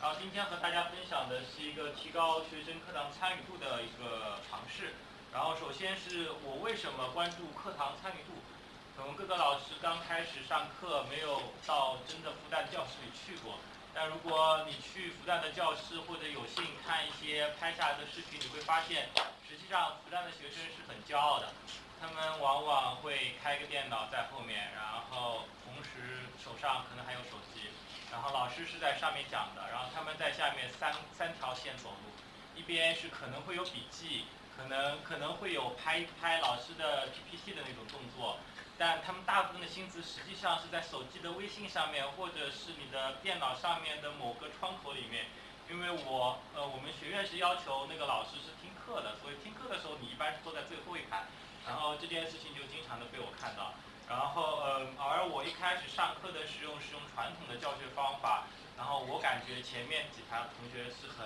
然后今天和大家分享的是一个提高学生课堂参与度的一个尝试。然后首先是我为什么关注课堂参与度？可能各个老师刚开始上课没有到真的复旦教室里去过，但如果你去复旦的教室或者有幸看一些拍下来的视频，你会发现，实际上复旦的学生是很骄傲的。他们往往会开个电脑在后面，然后同时手上可能还有手机，然后老师是在上面讲的，然后他们在下面三三条线走路，一边是可能会有笔记，可能可能会有拍一拍老师的 PPT 的那种动作，但他们大部分的心思实际上是在手机的微信上面，或者是你的电脑上面的某个窗口里面，因为我呃我们学院是要求那个老师是听课的，所以听课的时候你一般是坐在最后一排。然后这件事情就经常的被我看到，然后呃，而我一开始上课的时候是用传统的教学方法，然后我感觉前面几排同学是很，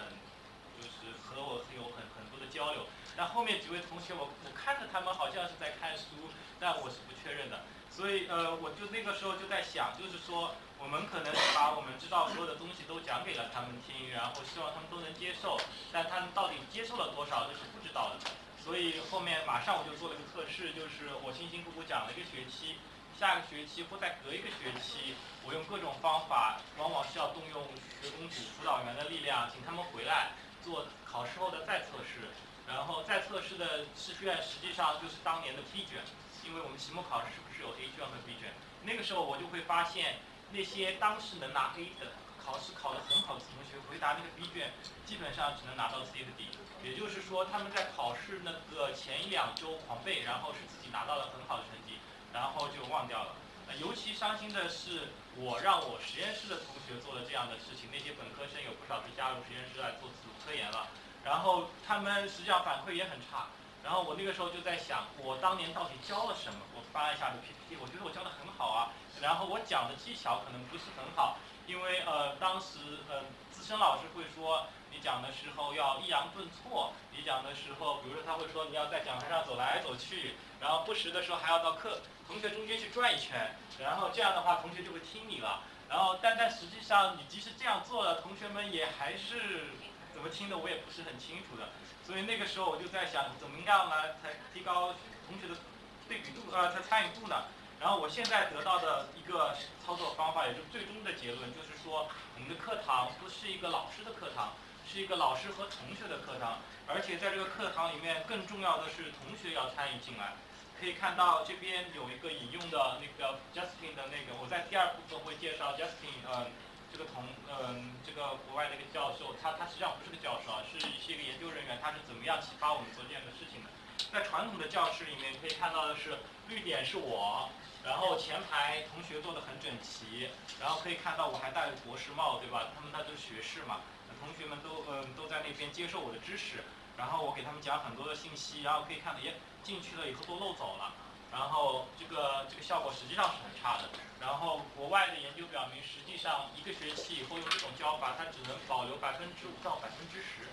就是和我有很很多的交流，但后面几位同学我我看着他们好像是在看书，但我是不确认的，所以呃，我就那个时候就在想，就是说我们可能把我们知道所有的东西都讲给了他们听，然后希望他们都能接受，但他们到底接受了多少，这是不知道的。所以后面马上我就做了个测试，就是我辛辛苦苦讲了一个学期，下个学期或再隔一个学期，我用各种方法，往往是要动用学工组辅导员的力量，请他们回来做考试后的再测试，然后再测试的试卷实际上就是当年的 B 卷，因为我们期末考试是不是有 A 卷和 B 卷？那个时候我就会发现，那些当时能拿 A 的。考试考得很好的同学，回答那个 B 卷，基本上只能拿到 C 和 D。也就是说，他们在考试那个前一两周狂背，然后是自己拿到了很好的成绩，然后就忘掉了。尤其伤心的是，我让我实验室的同学做了这样的事情，那些本科生有不少是加入实验室来做自主科研了，然后他们实际上反馈也很差。然后我那个时候就在想，我当年到底教了什么？我翻了一下的 PPT，我觉得我教的很好啊。然后我讲的技巧可能不是很好。因为呃，当时呃，资深老师会说，你讲的时候要抑扬顿挫。你讲的时候，比如说他会说你要在讲台上走来走去，然后不时的时候还要到课同学中间去转一圈，然后这样的话同学就会听你了。然后但但实际上你即使这样做了，同学们也还是怎么听的我也不是很清楚的。所以那个时候我就在想，怎么样来才提高同学的对比度呃，他参与度呢？然后我现在得到的一个操作方法，也就最终的结论，就是说我们的课堂不是一个老师的课堂，是一个老师和同学的课堂，而且在这个课堂里面，更重要的是同学要参与进来。可以看到这边有一个引用的那个 Justin 的那个，我在第二部分会介绍 Justin，呃，这个同，嗯，这个国外的一个教授，他他实际上不是个教授啊，是一些个研究人员，他是怎么样启发我们做这样的事情的。在传统的教室里面，可以看到的是绿点是我。然后前排同学坐得很整齐，然后可以看到我还戴着博士帽，对吧？他们那都是学士嘛，同学们都嗯都在那边接受我的知识，然后我给他们讲很多的信息，然后可以看到，耶，进去了以后都漏走了，然后这个这个效果实际上是很差的。然后国外的研究表明，实际上一个学期以后用这种教法，它只能保留百分之五到百分之十。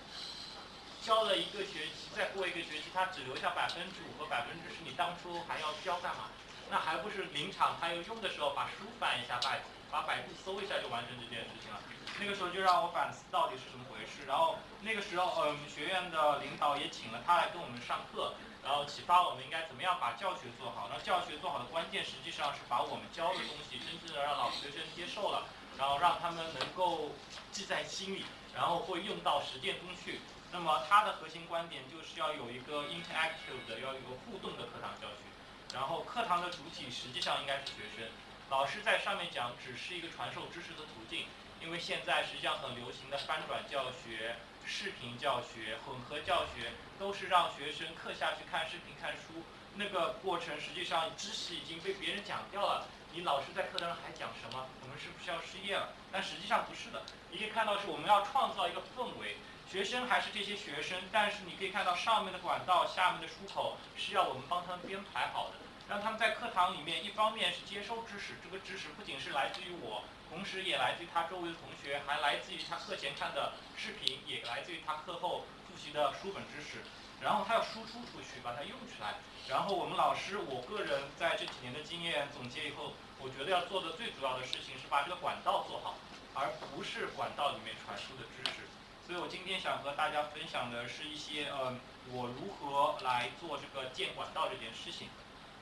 教了一个学期，再过一个学期，他只留下百分之五和百分之十，你当初还要教干嘛？那还不是临场他要用的时候，把书翻一下，把把百度搜一下就完成这件事情了。那个时候就让我反思到底是怎么回事。然后那个时候，嗯，学院的领导也请了他来跟我们上课，然后启发我们应该怎么样把教学做好。那教学做好的关键，实际上是把我们教的东西真正的让老学生接受了，然后让他们能够记在心里，然后会用到实践中去。那么它的核心观点就是要有一个 interactive 的，要有个互动的课堂教学。然后课堂的主体实际上应该是学生，老师在上面讲只是一个传授知识的途径。因为现在实际上很流行的翻转教学、视频教学、混合教学，都是让学生课下去看视频、看书，那个过程实际上知识已经被别人讲掉了。你老师在课堂上还讲什么？我们是不是要失业了？但实际上不是的，你可以看到是我们要创造一个氛围。学生还是这些学生，但是你可以看到上面的管道、下面的出口是要我们帮他们编排好的，让他们在课堂里面，一方面是接收知识，这个知识不仅是来自于我，同时也来自于他周围的同学，还来自于他课前看的视频，也来自于他课后复习的书本知识，然后他要输出出去，把它用出来。然后我们老师，我个人在这几年的经验总结以后，我觉得要做的最主要的事情是把这个管道做好。而不是管道里面传输的知识。所以我今天想和大家分享的是一些呃，我如何来做这个建管道这件事情。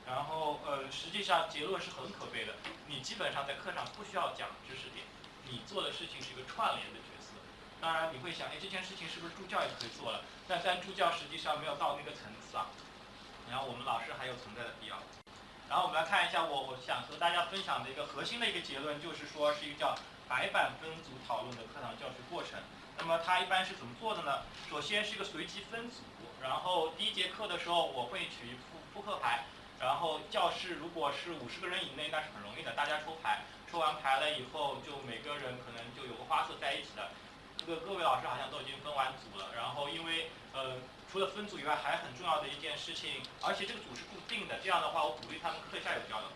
然后呃，实际上结论是很可悲的，你基本上在课上不需要讲知识点，你做的事情是一个串联的角色。当然你会想，哎，这件事情是不是助教也可以做了？但但助教实际上没有到那个层次啊。然后我们老师还有存在的必要。然后我们来看一下，我我想和大家分享的一个核心的一个结论，就是说是一个叫白板分组讨论的课堂教学过程。那么它一般是怎么做的呢？首先是一个随机分组，然后第一节课的时候我会取扑扑克牌，然后教室如果是五十个人以内，那是很容易的，大家抽牌，抽完牌了以后，就每个人可能就有个花色在一起的。这个各位老师好像都已经分完组了，然后因为呃。除了分组以外，还很重要的一件事情，而且这个组是固定的。这样的话，我鼓励他们课下有交流，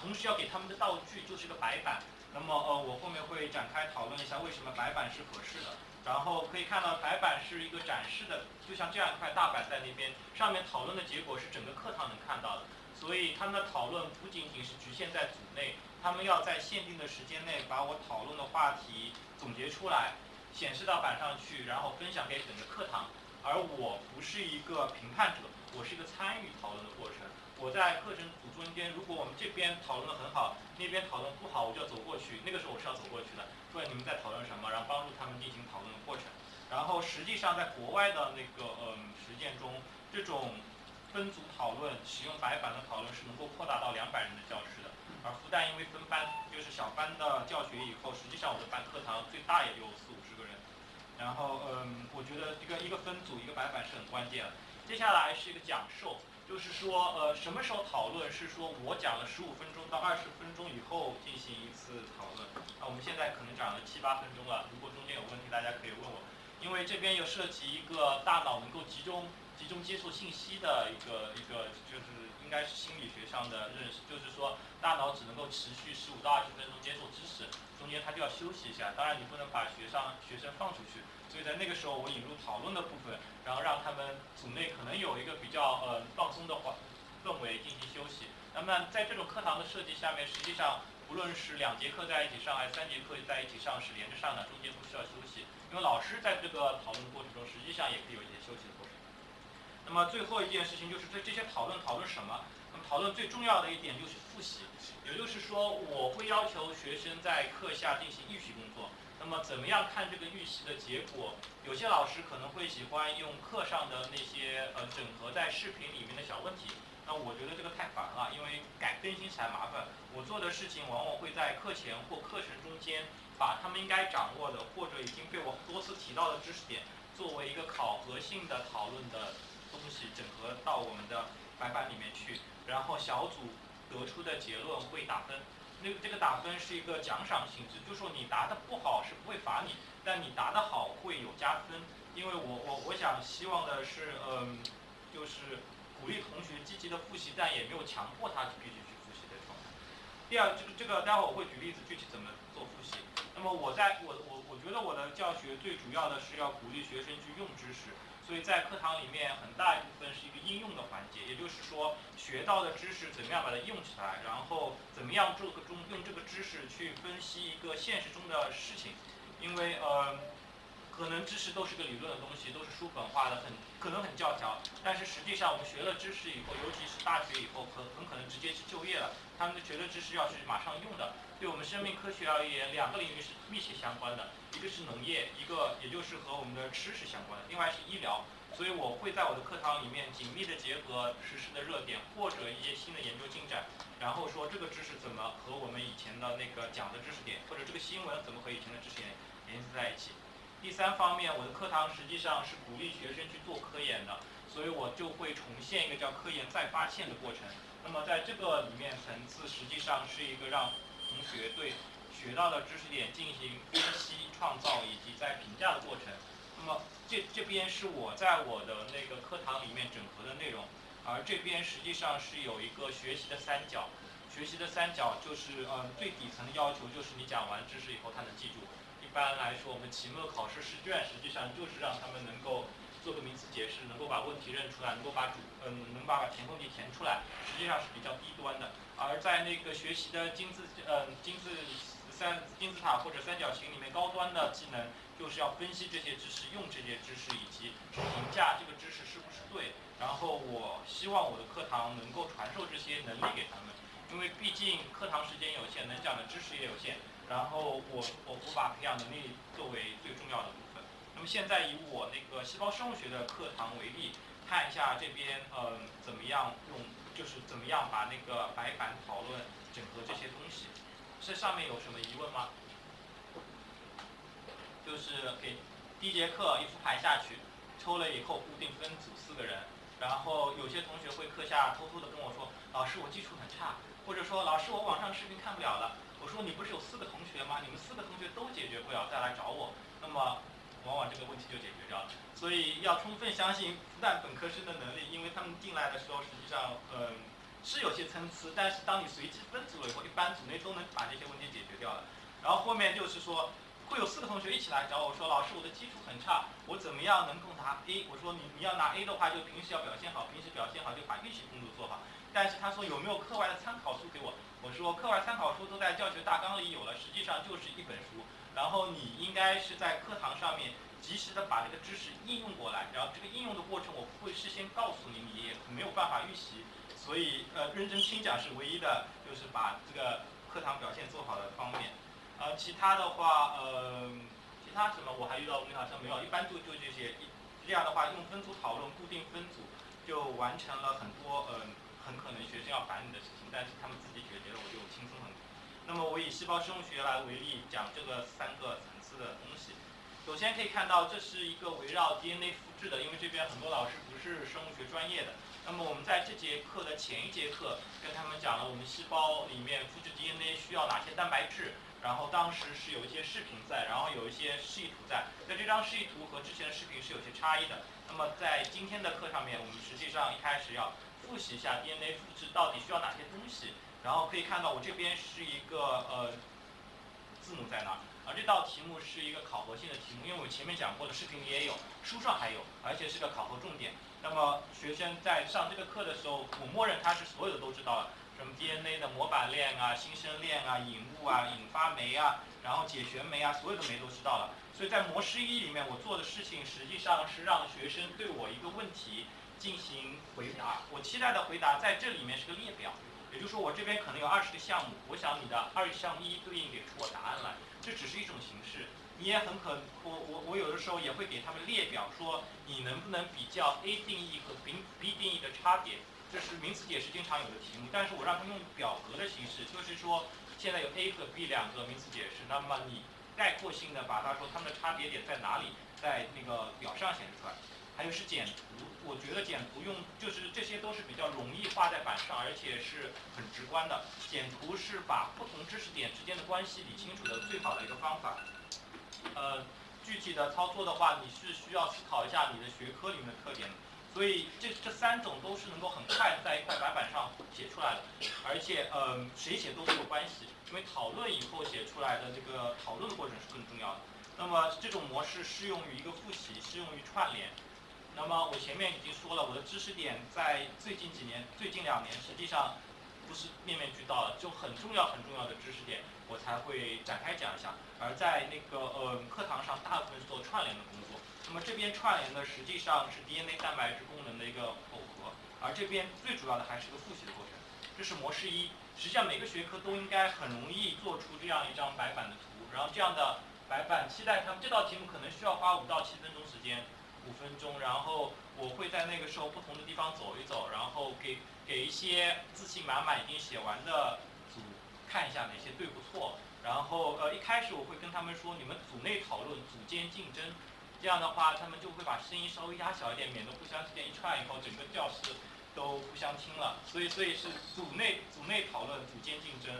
同时要给他们的道具就是个白板。那么呃，我后面会展开讨论一下为什么白板是合适的。然后可以看到，白板是一个展示的，就像这样一块大板在那边，上面讨论的结果是整个课堂能看到的。所以他们的讨论不仅仅是局限在组内，他们要在限定的时间内把我讨论的话题总结出来，显示到板上去，然后分享给整个课堂。而我不是一个评判者，我是一个参与讨论的过程。我在课程组中间，如果我们这边讨论的很好，那边讨论不好，我就要走过去。那个时候我是要走过去的，问你们在讨论什么，然后帮助他们进行讨论的过程。然后实际上在国外的那个嗯实践中，这种分组讨论、使用白板的讨论是能够扩大到两百人的教室的。而复旦因为分班，就是小班的教学以后，实际上我的班课堂最大也就四五十个人。然后，嗯，我觉得一个一个分组一个白板是很关键。接下来是一个讲授，就是说，呃，什么时候讨论？是说我讲了十五分钟到二十分钟以后进行一次讨论。啊，我们现在可能讲了七八分钟了，如果中间有问题，大家可以问我。因为这边又涉及一个大脑能够集中集中接受信息的一个一个，就是应该是心理学上的认识，就是说大脑只能够持续十五到二十分钟接受知识。中间它就要休息一下，当然你不能把学生学生放出去，所以在那个时候我引入讨论的部分，然后让他们组内可能有一个比较呃放松的环氛围进行休息。那么在这种课堂的设计下面，实际上无论是两节课在一起上，还是三节课在一起上，是连着上的，中间不需要休息，因为老师在这个讨论的过程中，实际上也可以有一些休息的过程。那么最后一件事情就是这这些讨论讨论什么？那么讨论最重要的一点就是复习。也就是说，我会要求学生在课下进行预习工作。那么，怎么样看这个预习的结果？有些老师可能会喜欢用课上的那些呃整合在视频里面的小问题。那我觉得这个太烦了，因为改更新起来麻烦。我做的事情往往会在课前或课程中间，把他们应该掌握的或者已经被我多次提到的知识点，作为一个考核性的讨论的东西，整合到我们的白板里面去，然后小组。得出的结论会打分，那这个打分是一个奖赏性质，就是说你答的不好是不会罚你，但你答的好会有加分。因为我我我想希望的是，嗯，就是鼓励同学积极的复习，但也没有强迫他必须去复习的状态。第二，这个这个待会儿我会举例子具体怎么做复习。那么我在我我我觉得我的教学最主要的是要鼓励学生去用知识。所以在课堂里面，很大一部分是一个应用的环节，也就是说，学到的知识怎么样把它用起来，然后怎么样这个中用这个知识去分析一个现实中的事情，因为呃，可能知识都是个理论的东西，都是书本化的，很可能很教条，但是实际上我们学了知识以后，尤其是大学以后，很很可能直接去就业了，他们的学的知识要去马上用的。对我们生命科学而言，两个领域是密切相关的，一个是农业，一个也就是和我们的吃是相关的，另外是医疗。所以我会在我的课堂里面紧密的结合实时的热点或者一些新的研究进展，然后说这个知识怎么和我们以前的那个讲的知识点，或者这个新闻怎么和以前的知识点联系在一起。第三方面，我的课堂实际上是鼓励学生去做科研的，所以我就会重现一个叫科研再发现的过程。那么在这个里面层次，实际上是一个让同学对学到的知识点进行分析、创造以及在评价的过程。那么这这边是我在我的那个课堂里面整合的内容，而这边实际上是有一个学习的三角。学习的三角就是嗯最底层的要求就是你讲完知识以后他能记住。一般来说我们期末考试试卷实际上就是让他们能够做个名词解释，能够把问题认出来，能够把主嗯能把填空题填出来，实际上是比较低端的。而在那个学习的金字嗯金字三金字塔或者三角形里面高端的技能，就是要分析这些知识，用这些知识以及评价这个知识是不是对。然后我希望我的课堂能够传授这些能力给他们，因为毕竟课堂时间有限，能讲的知识也有限。然后我我我把培养能力作为最重要的。那么现在以我那个细胞生物学的课堂为例，看一下这边嗯怎么样用，就是怎么样把那个白板讨论整合这些东西。这上面有什么疑问吗？就是给第一节课一副牌下去，抽了以后固定分组四个人，然后有些同学会课下偷偷的跟我说，老师我基础很差，或者说老师我网上视频看不了了。我说你不是有四个同学吗？你们四个同学都解决不了再来找我，那么往往这个问题就解决掉了。所以要充分相信复旦本科生的能力，因为他们进来的时候实际上嗯。是有些参差，但是当你随机分组了以后，一般组内都能把这些问题解决掉了。然后后面就是说，会有四个同学一起来找我说，老师我的基础很差，我怎么样能够拿 A？我说你你要拿 A 的话，就平时要表现好，平时表现好就把预习工作做好。但是他说有没有课外的参考书给我？我说课外参考书都在教学大纲里有了，实际上就是一本书。然后你应该是在课堂上面及时的把这个知识应用过来，然后这个应用的过程我不会事先告诉你，你也没有办法预习。所以，呃，认真听讲是唯一的，就是把这个课堂表现做好的方面。呃，其他的话，呃，其他什么我还遇到问题好像没有，一般就就这些。这样的话，用分组讨论，固定分组，就完成了很多，嗯，很可能学生要烦你的事情，但是他们自己解决了，我就轻松很多。那么我以细胞生物学来为例，讲这个三个层次的东西。首先可以看到，这是一个围绕 DNA 复制的，因为这边很多老师不是生物学专业的。那么我们在这节课的前一节课跟他们讲了，我们细胞里面复制 DNA 需要哪些蛋白质，然后当时是有一些视频在，然后有一些示意图在。那这张示意图和之前的视频是有些差异的。那么在今天的课上面，我们实际上一开始要复习一下 DNA 复制到底需要哪些东西。然后可以看到我这边是一个呃字母在哪，而这道题目是一个考核性的题目，因为我前面讲过的视频里也有，书上还有，而且是个考核重点。那么学生在上这个课的时候，我默认他是所有的都知道了，什么 DNA 的模板链啊、新生链啊、引物啊、引发酶啊，然后解旋酶啊，所有的酶都知道了。所以在模式一里面，我做的事情实际上是让学生对我一个问题进行回答。我期待的回答在这里面是个列表，也就是说我这边可能有二十个项目，我想你的二项一对应给出我答案来，这只是一种形式。你也很可，我我我有的时候也会给他们列表，说你能不能比较 A 定义和 B B 定义的差别，这是名词解释经常有的题目。但是我让他们用表格的形式，就是说现在有 A 和 B 两个名词解释，那么你概括性的把它说它们的差别点在哪里，在那个表上显示出来。还有是简图，我觉得简图用就是这些都是比较容易画在板上，而且是很直观的。简图是把不同知识点之间的关系理清楚的最好的一个方法。呃，具体的操作的话，你是需要思考一下你的学科里面的特点。所以这这三种都是能够很快在一块白板上写出来的，而且呃谁写都没有关系，因为讨论以后写出来的这个讨论的过程是更重要的。那么这种模式适用于一个复习，适用于串联。那么我前面已经说了，我的知识点在最近几年、最近两年实际上不是面面俱到了，就很重要很重要的知识点。我才会展开讲一下，而在那个呃课堂上，大部分是做串联的工作。那么这边串联的实际上是 DNA 蛋白质功能的一个耦合，而这边最主要的还是个复习的过程。这是模式一，实际上每个学科都应该很容易做出这样一张白板的图。然后这样的白板，期待他们这道题目可能需要花五到七分钟时间，五分钟。然后我会在那个时候不同的地方走一走，然后给给一些自信满满已经写完的组。看一下哪些对不错，然后呃一开始我会跟他们说，你们组内讨论，组间竞争，这样的话他们就会把声音稍微压小一点，免得互相之间一串以后整个教室都互相听了。所以所以是组内组内讨论，组间竞争。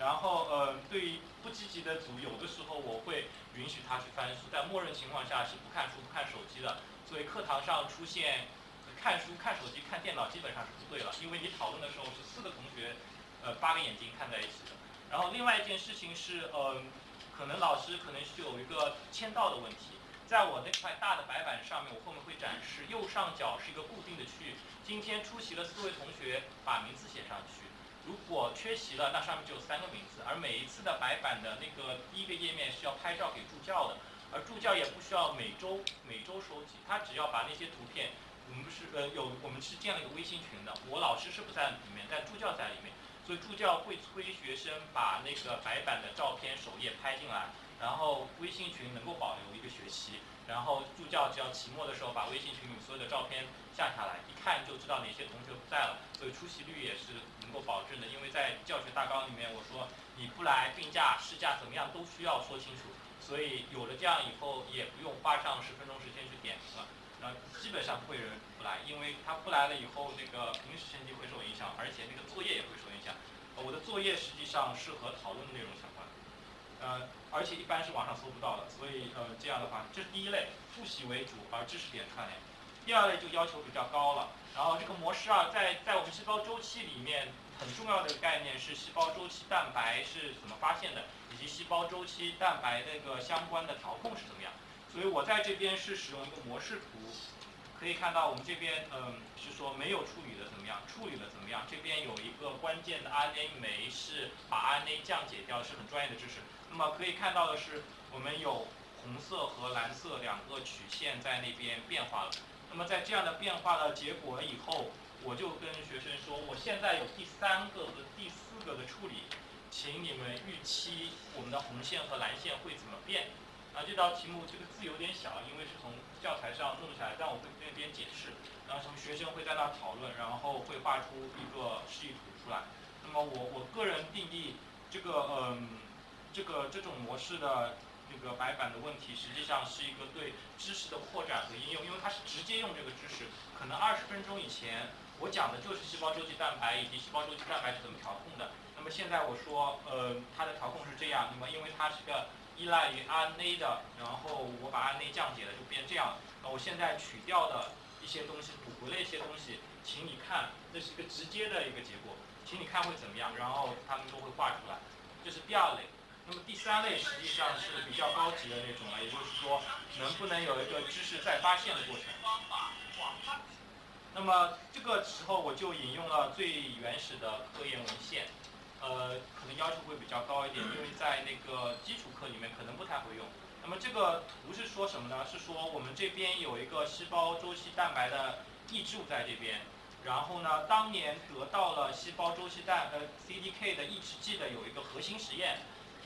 然后呃对于不积极的组，有的时候我会允许他去翻书，在默认情况下是不看书不看手机的。所以课堂上出现看书看手机看电脑基本上是不对了，因为你讨论的时候是四个同学。呃，八个眼睛看在一起的。然后另外一件事情是，呃，可能老师可能是有一个签到的问题。在我那块大的白板上面，我后面会展示，右上角是一个固定的区域。今天出席了四位同学，把名字写上去。如果缺席了，那上面就有三个名字，而每一次的白板的那个第一个页面是要拍照给助教的，而助教也不需要每周每周收集，他只要把那些图片，我们是呃有我们是建了一个微信群的，我老师是不在里面，但助教在里面，所以助教会催学生把那个白板的照片首页拍进来，然后微信群能够保留一个学期。然后助教只要期末的时候把微信群里所有的照片下下来，一看就知道哪些同学不在了，所以出席率也是能够保证的。因为在教学大纲里面我说你不来病假、事假怎么样都需要说清楚，所以有了这样以后也不用花上十分钟时间去点评了，那基本上不会有人不来，因为他不来了以后那个平时成绩会受影响，而且那个作业也会受影响。我的作业实际上是和讨论的内容相关，呃。而且一般是网上搜不到的，所以呃这样的话，这是第一类，复习为主，而知识点串联。第二类就要求比较高了，然后这个模式啊，在在我们细胞周期里面很重要的概念是细胞周期蛋白是怎么发现的，以及细胞周期蛋白那个相关的调控是怎么样。所以我在这边是使用一个模式图，可以看到我们这边嗯是说没有处理的怎么样，处理的怎么样。这边有一个关键的 RNA 酶是把 RNA 降解掉，是很专业的知识。那么可以看到的是，我们有红色和蓝色两个曲线在那边变化了。那么在这样的变化的结果以后，我就跟学生说，我现在有第三个和第四个的处理，请你们预期我们的红线和蓝线会怎么变。啊，这道题目这个字有点小，因为是从教材上弄下来，但我会那边解释。然后从学生会在那讨论，然后会画出一个示意图出来。那么我我个人定义这个嗯。这个这种模式的这个白板的问题，实际上是一个对知识的扩展和应用，因为它是直接用这个知识。可能二十分钟以前我讲的就是细胞周期蛋白以及细胞周期蛋白是怎么调控的。那么现在我说，呃，它的调控是这样。那么因为它是个依赖于 RNA 的，然后我把 RNA 降解了，就变这样。那我现在取掉的一些东西，补回了一些东西，请你看，这是一个直接的一个结果，请你看会怎么样？然后他们都会画出来。这是第二类。那么第三类实际上是比较高级的那种了，也就是说，能不能有一个知识再发现的过程？那么这个时候我就引用了最原始的科研文献，呃，可能要求会比较高一点，因为在那个基础课里面可能不太会用。那么这个图是说什么呢？是说我们这边有一个细胞周期蛋白的抑制物在这边，然后呢，当年得到了细胞周期蛋呃 CDK 的抑制剂的有一个核心实验。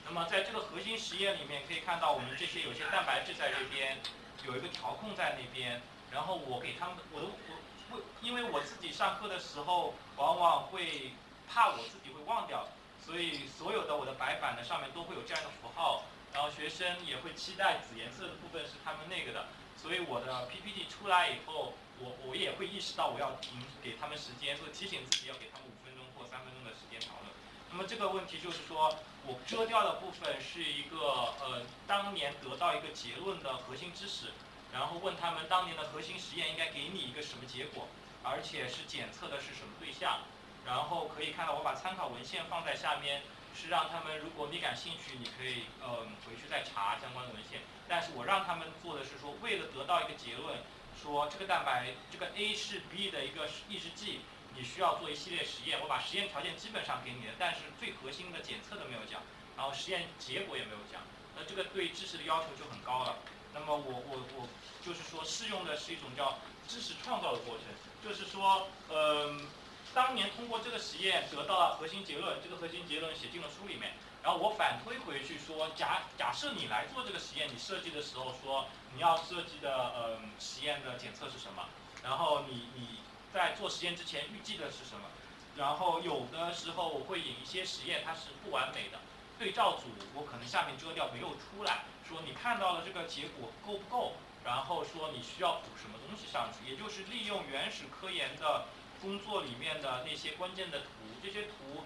那么在这个核心实验里面，可以看到我们这些有些蛋白质在这边，有一个调控在那边。然后我给他们，我我我，因为我自己上课的时候，往往会怕我自己会忘掉，所以所有的我的白板的上面都会有这样的符号。然后学生也会期待紫颜色的部分是他们那个的，所以我的 PPT 出来以后，我我也会意识到我要停，给他们时间，所以提醒自己要给他们五分钟或三分钟的时间讨论。那么这个问题就是说。我遮掉的部分是一个呃，当年得到一个结论的核心知识，然后问他们当年的核心实验应该给你一个什么结果，而且是检测的是什么对象，然后可以看到我把参考文献放在下面，是让他们如果你感兴趣，你可以呃回去再查相关的文献，但是我让他们做的是说，为了得到一个结论，说这个蛋白这个 A 是 B 的一个抑制剂。你需要做一系列实验，我把实验条件基本上给你了，但是最核心的检测都没有讲，然后实验结果也没有讲，那这个对知识的要求就很高了。那么我我我就是说适用的是一种叫知识创造的过程，就是说，嗯，当年通过这个实验得到了核心结论，这个核心结论写进了书里面，然后我反推回去说，假假设你来做这个实验，你设计的时候说你要设计的嗯实验的检测是什么，然后你你。在做实验之前预计的是什么？然后有的时候我会引一些实验，它是不完美的，对照组我可能下面遮掉没有出来，说你看到了这个结果够不够？然后说你需要补什么东西上去，也就是利用原始科研的工作里面的那些关键的图，这些图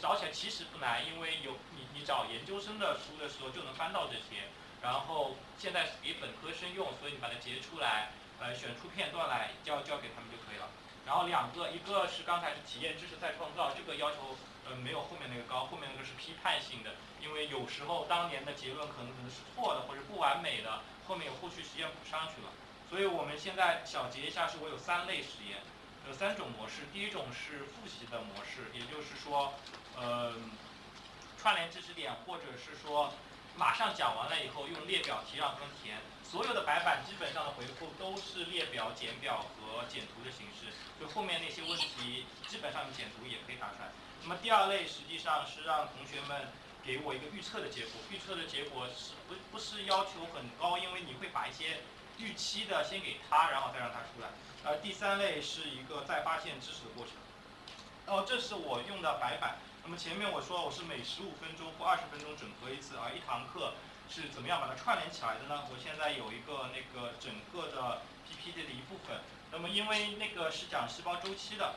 找起来其实不难，因为有你你找研究生的书的时候就能翻到这些，然后现在给本科生用，所以你把它截出来，呃选出片段来交交给他们就可以了。然后两个，一个是刚才是体验知识再创造，这个要求呃没有后面那个高，后面那个是批判性的，因为有时候当年的结论可能可能是错的或者不完美的，后面有后续实验补上去了。所以我们现在小结一下，是我有三类实验，有三种模式。第一种是复习的模式，也就是说，呃，串联知识点，或者是说马上讲完了以后用列表题让他们填。所有的白板基本上的回复都是列表、简表和简图的形式，就后面那些问题基本上简图也可以答出来。那么第二类实际上是让同学们给我一个预测的结果，预测的结果是不不是要求很高，因为你会把一些预期的先给他，然后再让他出来。呃，第三类是一个再发现知识的过程。哦，这是我用的白板。那么前面我说我是每十五分钟或二十分钟整合一次，而一堂课是怎么样把它串联起来的呢？我现在有一个那个整个的 PPT 的一部分。那么因为那个是讲细胞周期的，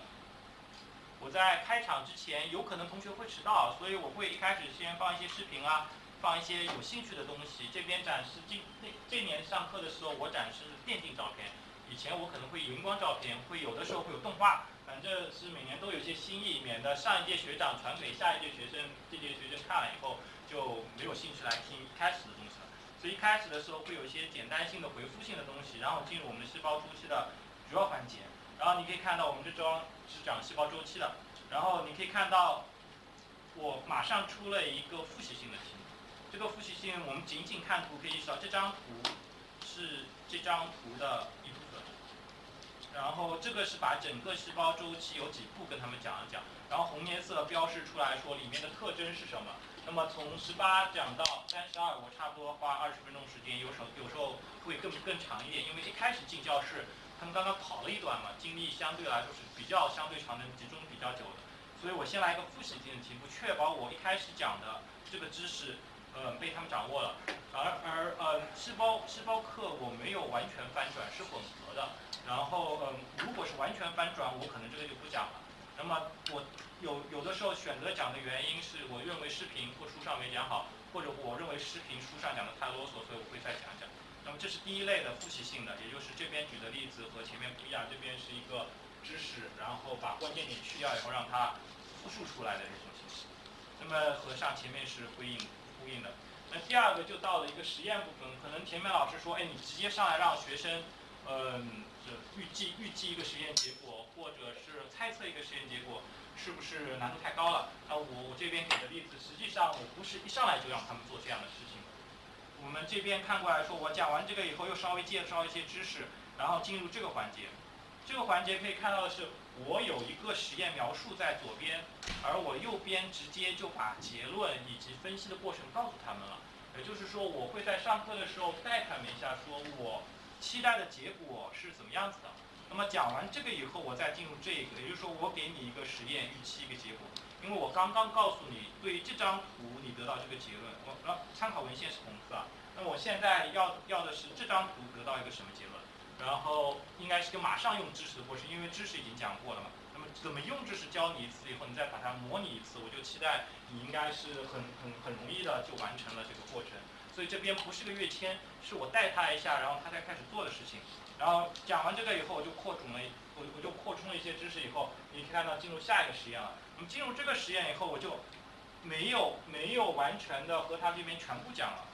我在开场之前有可能同学会迟到，所以我会一开始先放一些视频啊，放一些有兴趣的东西。这边展示今那这年上课的时候，我展示电竞照片。以前我可能会荧光照片，会有的时候会有动画，反正是每年都有些新意，免得上一届学长传给下一届学生，这届学生看了以后就没有兴趣来听开始的东西了。所以一开始的时候会有一些简单性的回复性的东西，然后进入我们细胞周期的主要环节。然后你可以看到我们这张是讲细胞周期的，然后你可以看到我马上出了一个复习性的题。这个复习性我们仅仅看图可以意识到，这张图是这张图的。然后这个是把整个细胞周期有几步跟他们讲一讲，然后红颜色标示出来说里面的特征是什么。那么从十八讲到三十二，我差不多花二十分钟时间，有时候有时候会更更长一点，因为一开始进教室，他们刚刚跑了一段嘛，精力相对来说是比较相对长，的集中比较久的。所以我先来一个复习性的题目，确保我一开始讲的这个知识，呃，被他们掌握了。而而呃，细胞细胞课我没有完全翻转，是混合的。然后，嗯，如果是完全翻转，我可能这个就不讲了。那么，我有有的时候选择讲的原因是我认为视频或书上没讲好，或者我认为视频书上讲的太啰嗦，所以我会再讲讲。那么这是第一类的复习性的，也就是这边举的例子和前面不一样，这边是一个知识，然后把关键点去掉以后让它复述出来的这种形式。那么和上前面是呼应呼应的。那第二个就到了一个实验部分，可能前面老师说，哎，你直接上来让学生，嗯。预计预计一个实验结果，或者是猜测一个实验结果，是不是难度太高了？那我我这边给的例子，实际上我不是一上来就让他们做这样的事情。我们这边看过来说，我讲完这个以后，又稍微介绍一些知识，然后进入这个环节。这个环节可以看到的是，我有一个实验描述在左边，而我右边直接就把结论以及分析的过程告诉他们了。也就是说，我会在上课的时候带他们一下，说我。期待的结果是怎么样子的？那么讲完这个以后，我再进入这个，也就是说，我给你一个实验预期一个结果。因为我刚刚告诉你，对于这张图你得到这个结论，我呃参考文献是红色。那我现在要要的是这张图得到一个什么结论？然后应该是个马上用知识的过程，因为知识已经讲过了嘛。那么怎么用知识教你一次以后，你再把它模拟一次，我就期待你应该是很很很容易的就完成了这个过程。所以这边不是个跃迁，是我带他一下，然后他才开始做的事情。然后讲完这个以后，我就扩充了，我我就扩充了一些知识以后，你可以看到进入下一个实验了。那么进入这个实验以后，我就没有没有完全的和他这边全部讲了。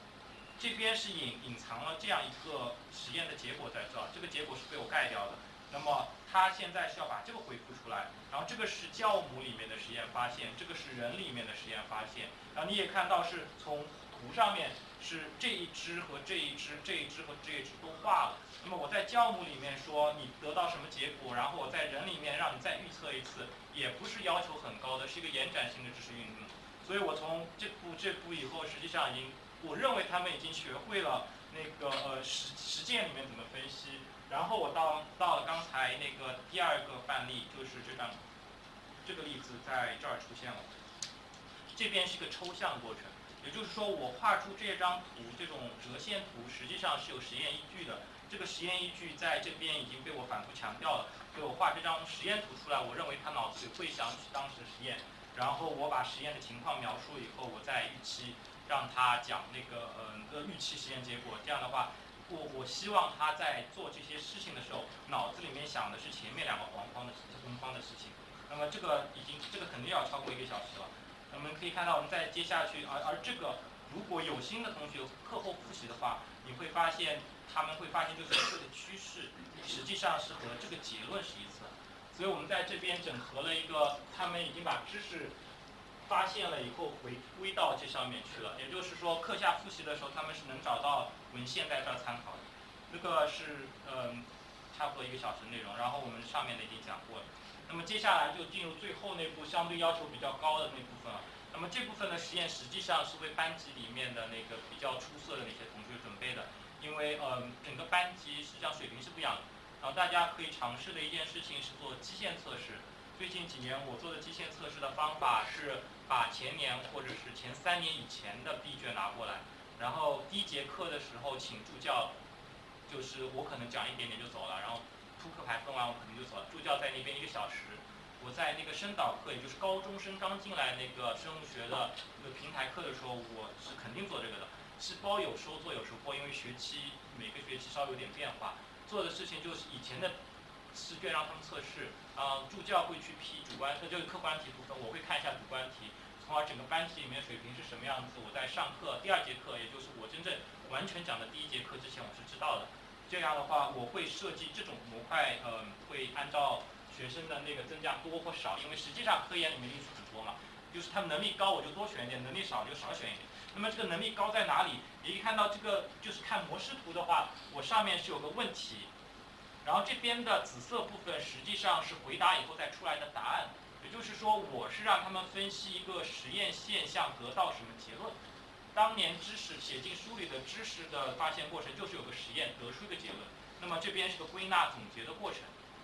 这边是隐隐藏了这样一个实验的结果在这儿，这个结果是被我盖掉的。那么它现在是要把这个回复出来，然后这个是酵母里面的实验发现，这个是人里面的实验发现。然后你也看到是从图上面。是这一只和这一只，这一只和这一只都画了。那么我在酵母里面说你得到什么结果，然后我在人里面让你再预测一次，也不是要求很高的，是一个延展性的知识运动。所以我从这步这步以后，实际上已经，我认为他们已经学会了那个呃实实践里面怎么分析。然后我到到了刚才那个第二个范例，就是这张这个例子在这儿出现了。这边是一个抽象过程。也就是说，我画出这张图，这种折线图实际上是有实验依据的。这个实验依据在这边已经被我反复强调了。所以我画这张实验图出来，我认为他脑子里会想起当时的实验。然后我把实验的情况描述以后，我再预期让他讲那个嗯个预期实验结果。这样的话，我我希望他在做这些事情的时候，脑子里面想的是前面两个黄方的红方的事情。那么这个已经这个肯定要超过一个小时了。我们可以看到，我们再接下去，而而这个如果有心的同学课后复习的话，你会发现他们会发现就是这个趋势实际上是和这个结论是一致的。所以我们在这边整合了一个，他们已经把知识发现了以后回归到这上面去了。也就是说，课下复习的时候，他们是能找到文献在这儿参考的。这个是嗯，差不多一个小时内容。然后我们上面的已经讲过了。那么接下来就进入最后那部，相对要求比较高的那部分了。那么这部分的实验实际上是为班级里面的那个比较出色的那些同学准备的，因为呃整个班级实际上水平是不一样的。然后大家可以尝试的一件事情是做基线测试。最近几年我做的基线测试的方法是把前年或者是前三年以前的 B 卷拿过来，然后第一节课的时候请助教，就是我可能讲一点点就走了，然后。出课牌分完我肯定就走了，助教在那边一个小时。我在那个声导课，也就是高中生刚进来那个生物学的那个平台课的时候，我是肯定做这个的，是包有时候做有时候不，因为学期每个学期稍微有点变化。做的事情就是以前的试卷让他们测试，啊，助教会去批主观，那就是客观题部分，我会看一下主观题，从而整个班级里面水平是什么样子。我在上课第二节课，也就是我真正完全讲的第一节课之前，我是知道的。这样的话，我会设计这种模块，嗯，会按照学生的那个增加多或少，因为实际上科研里面因素很多嘛，就是他们能力高我就多选一点，能力少就少选一点。那么这个能力高在哪里？你一看到这个就是看模式图的话，我上面是有个问题，然后这边的紫色部分实际上是回答以后再出来的答案，就是说我是让他们分析一个实验现象得到什么结论。当年知识写进书里的知识的发现过程，就是有个实验得出一个结论。那么这边是个归纳总结的过程，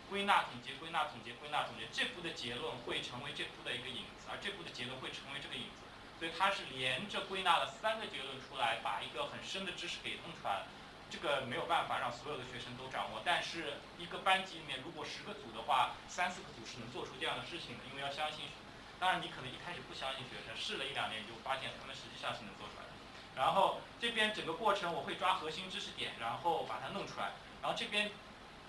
归纳总结归纳总结归纳总结，这步的结论会成为这步的一个影子，而这步的结论会成为这个影子。所以它是连着归纳了三个结论出来，把一个很深的知识给弄出来了。这个没有办法让所有的学生都掌握，但是一个班级里面如果十个组的话，三四个组是能做出这样的事情的，因为要相信。当然，你可能一开始不相信学生，试了一两年你就发现他们实际上是能做出来的。然后这边整个过程我会抓核心知识点，然后把它弄出来。然后这边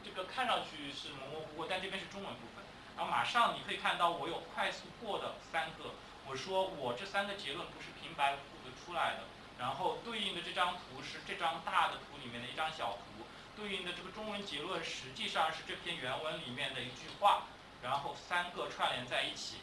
这个看上去是模模糊糊，但这边是中文部分。然后马上你可以看到我有快速过的三个，我说我这三个结论不是平白无故的出来的。然后对应的这张图是这张大的图里面的一张小图，对应的这个中文结论实际上是这篇原文里面的一句话，然后三个串联在一起。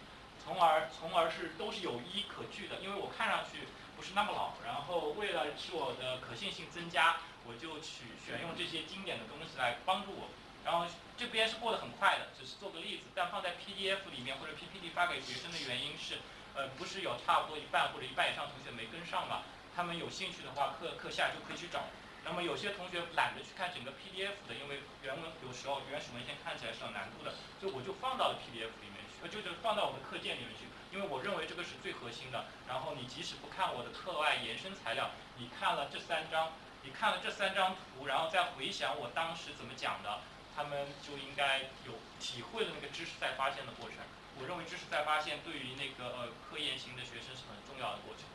从而，从而是都是有依可据的，因为我看上去不是那么老，然后为了使我的可信性增加，我就取选用这些经典的东西来帮助我。然后这边是过得很快的，只是做个例子，但放在 PDF 里面或者 PPT 发给学生的原因是，呃，不是有差不多一半或者一半以上同学没跟上嘛？他们有兴趣的话，课课下就可以去找。那么有些同学懒得去看整个 PDF 的，因为原文有时候原始文献看起来是有难度的，所以我就放到了 PDF 里面去。就是放到我们课件里面去，因为我认为这个是最核心的。然后你即使不看我的课外延伸材料，你看了这三章，你看了这三张图，然后再回想我当时怎么讲的，他们就应该有体会了那个知识再发现的过程。我认为知识再发现对于那个呃科研型的学生是很重要的过程。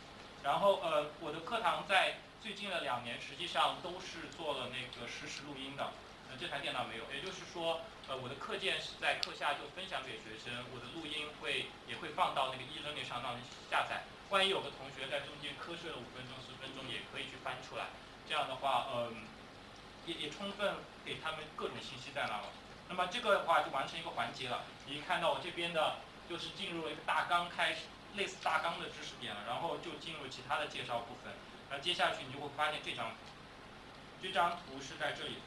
然后呃我的课堂在最近的两年实际上都是做了那个实时录音的。呃这台电脑没有，也就是说，呃，我的课件是在课下就分享给学生，我的录音会也会放到那个易人里上让你下载。万一有个同学在中间瞌睡了五分钟、十分钟，也可以去翻出来。这样的话，嗯，也也充分给他们各种信息在那了。那么这个的话就完成一个环节了。你看到我这边的，就是进入了一个大纲开始，类似大纲的知识点了，然后就进入其他的介绍部分。那接下去你就会发现这张，这张图是在这里。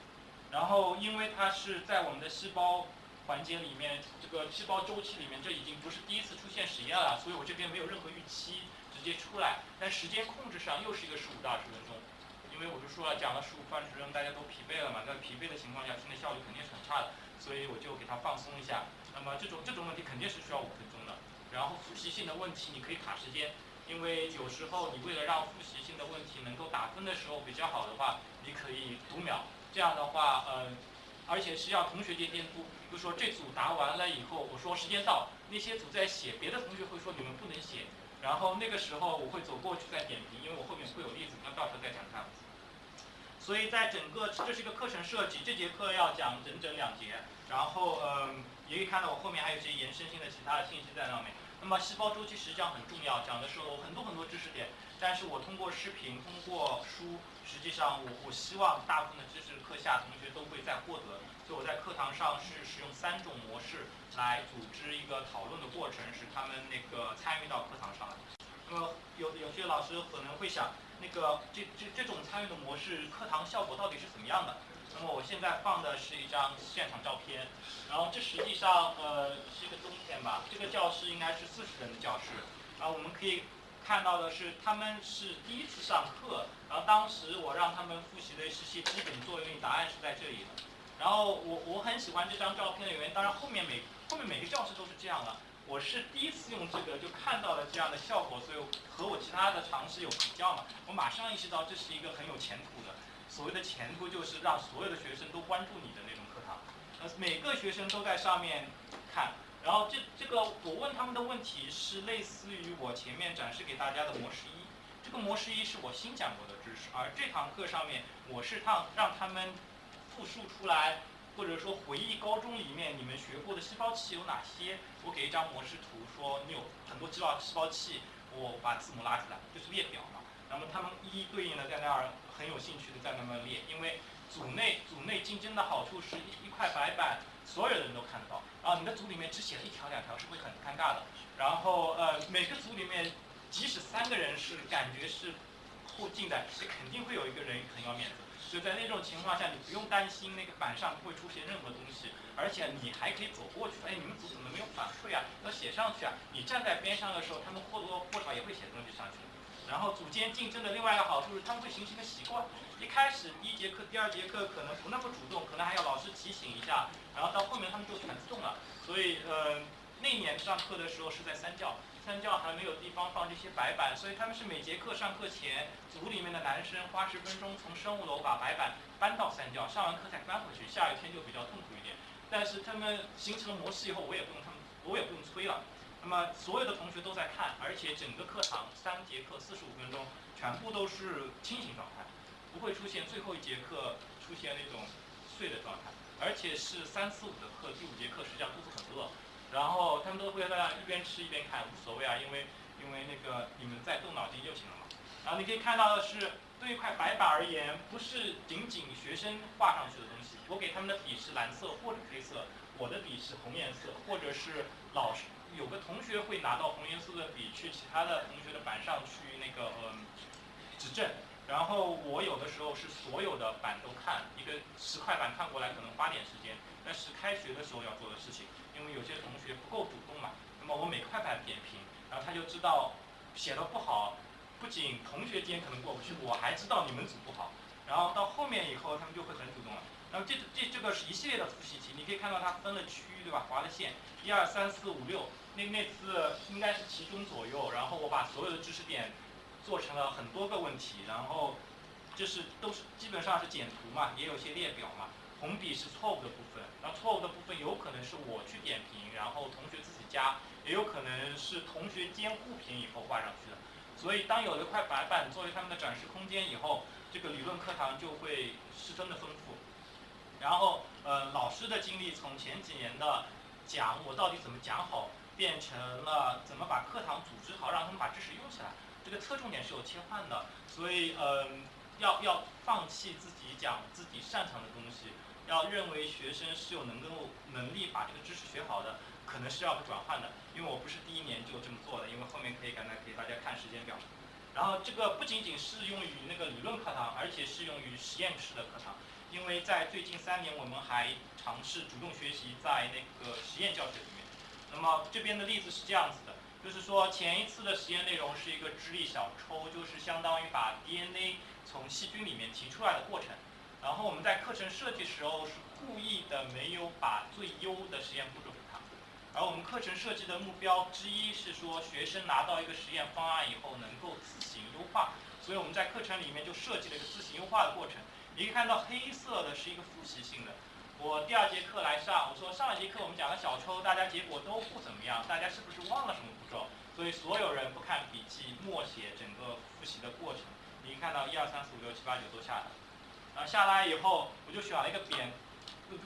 然后，因为它是在我们的细胞环节里面，这个细胞周期里面，这已经不是第一次出现实验了，所以我这边没有任何预期，直接出来。但时间控制上又是一个十五到二十分钟，因为我就说了，讲了十五分钟，大家都疲惫了嘛，在疲惫的情况下，听的效率肯定是很差的，所以我就给它放松一下。那么这种这种问题肯定是需要五分钟。然后复习性的问题你可以卡时间，因为有时候你为了让复习性的问题能够打分的时候比较好的话，你可以读秒。这样的话，呃，而且是要同学间监督，就说这组答完了以后，我说时间到，那些组在写，别的同学会说你们不能写，然后那个时候我会走过去再点评，因为我后面会有例子，那到时候再讲看。所以在整个这是一个课程设计，这节课要讲整整两节，然后嗯，也可以看到我后面还有一些延伸性的其他的信息在上面。那么细胞周期实际上很重要，讲的是我很多很多知识点，但是我通过视频，通过书，实际上我我希望大部分的知识课下同学都会再获得。所以我在课堂上是使用三种模式来组织一个讨论的过程，使他们那个参与到课堂上来。那么有有些老师可能会想，那个这这这种参与的模式，课堂效果到底是怎么样的？那么我现在放的是一张现场照片，然后这实际上呃是一个冬天吧，这个教室应该是四十人的教室，然后我们可以看到的是他们是第一次上课，然后当时我让他们复习的是些基本作业，答案是在这里的。然后我我很喜欢这张照片的原因，当然后面每后面每个教室都是这样的。我是第一次用这个就看到了这样的效果，所以和我其他的尝试有比较嘛。我马上意识到这是一个很有前途的。所谓的前途就是让所有的学生都关注你的那种课堂，呃，每个学生都在上面看。然后这这个我问他们的问题是类似于我前面展示给大家的模式一。这个模式一是我新讲过的知识，而这堂课上面我是让让他们。复述出来，或者说回忆高中里面你们学过的细胞器有哪些？我给一张模式图，说你有很多细胞细胞器，我把字母拉出来，就是列表嘛。那么他们一一对应的在那儿很有兴趣的在那么列，因为组内组内竞争的好处是一块白板，所有人都看得到。然后你的组里面只写了一条两条是会很尴尬的。然后呃每个组里面即使三个人是感觉是后进的，是肯定会有一个人很要面子。就在那种情况下，你不用担心那个板上不会出现任何东西，而且你还可以走过去。哎，你们组怎么没有反馈啊？要写上去啊！你站在边上的时候，他们或多或少也会写东西上去。然后组间竞争的另外一个好处是，他们会形成一个习惯。一开始第一节课、第二节课可能不那么主动，可能还要老师提醒一下。然后到后面他们就全自动了。所以，呃，那年上课的时候是在三教。三教还没有地方放这些白板，所以他们是每节课上课前，组里面的男生花十分钟从生物楼把白板搬到三教，上完课再搬回去。下雨天就比较痛苦一点，但是他们形成了模式以后，我也不用他们，我也不用催了。那么所有的同学都在看，而且整个课堂三节课四十五分钟，全部都是清醒状态，不会出现最后一节课出现那种睡的状态，而且是三四五的课，第五节课实际上肚子很饿。然后他们都会在那一边吃一边看，无所谓啊，因为因为那个你们在动脑筋就行了嘛。然后你可以看到的是，对一块白板而言，不是仅仅学生画上去的东西。我给他们的笔是蓝色或者黑色，我的笔是红颜色，或者是老师有个同学会拿到红颜色的笔去其他的同学的板上去那个嗯指正。然后我有的时候是所有的板都看，一个十块板看过来可能花点时间，但是开学的时候要做的事情。因为有些同学不够主动嘛，那么我每块板点评，然后他就知道写的不好，不仅同学间可能过不去，我还知道你们组不好，然后到后面以后他们就会很主动了。那么这这这个是一系列的复习题，你可以看到它分了区域对吧？划了线，一二三四五六，那那次应该是其中左右，然后我把所有的知识点做成了很多个问题，然后就是都是基本上是简图嘛，也有些列表嘛。红笔是错误的部分，然后错误的部分有可能是我去点评，然后同学自己加，也有可能是同学间互评以后画上去的。所以当有了一块白板作为他们的展示空间以后，这个理论课堂就会十分的丰富。然后，呃，老师的经历从前几年的讲我到底怎么讲好，变成了怎么把课堂组织好，让他们把知识用起来。这个侧重点是有切换的，所以，嗯，要要放弃自己讲自己擅长的东西。要认为学生是有能够能力把这个知识学好的，可能是要转换的，因为我不是第一年就这么做的，因为后面可以刚才给大家看时间表。然后这个不仅仅适用于那个理论课堂，而且适用于实验室的课堂，因为在最近三年我们还尝试主动学习在那个实验教学。那么这边的例子是这样子的，就是说前一次的实验内容是一个智力小抽，就是相当于把 DNA 从细菌里面提出来的过程。然后我们在课程设计时候是故意的没有把最优的实验步骤给他，而我们课程设计的目标之一是说学生拿到一个实验方案以后能够自行优化，所以我们在课程里面就设计了一个自行优化的过程。你可以看到黑色的是一个复习性的，我第二节课来上，我说上一节课我们讲了小抽，大家结果都不怎么样，大家是不是忘了什么步骤？所以所有人不看笔记，默写整个复习的过程。你看到一二三四五六七八九都下来。然后下来以后，我就选了一个点，